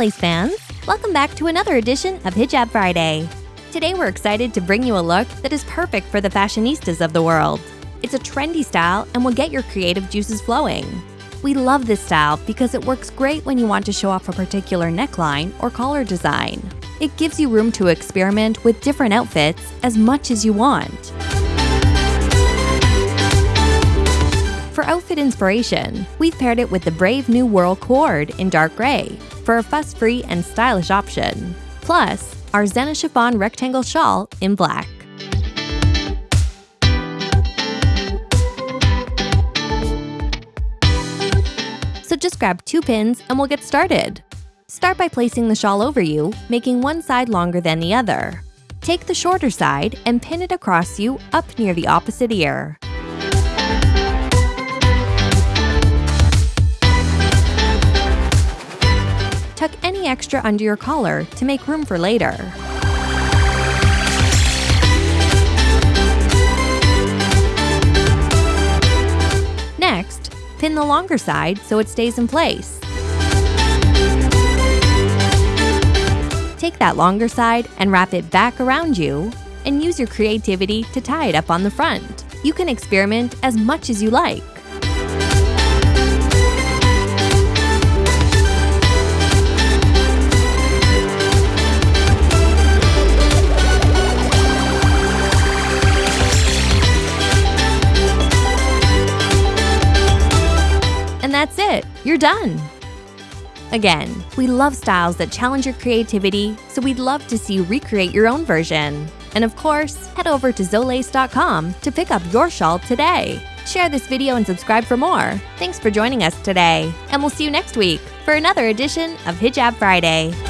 lace fans! Welcome back to another edition of Hijab Friday. Today we're excited to bring you a look that is perfect for the fashionistas of the world. It's a trendy style and will get your creative juices flowing. We love this style because it works great when you want to show off a particular neckline or collar design. It gives you room to experiment with different outfits as much as you want. Outfit inspiration, we've paired it with the Brave New World cord in dark gray for a fuss-free and stylish option. Plus, our Zena chiffon rectangle shawl in black. So just grab two pins and we'll get started. Start by placing the shawl over you, making one side longer than the other. Take the shorter side and pin it across you up near the opposite ear. Any extra under your collar to make room for later. Next, pin the longer side so it stays in place. Take that longer side and wrap it back around you, and use your creativity to tie it up on the front. You can experiment as much as you like. That's it, you're done. Again, we love styles that challenge your creativity, so we'd love to see you recreate your own version. And of course, head over to zolace.com to pick up your shawl today. Share this video and subscribe for more. Thanks for joining us today, and we'll see you next week for another edition of Hijab Friday.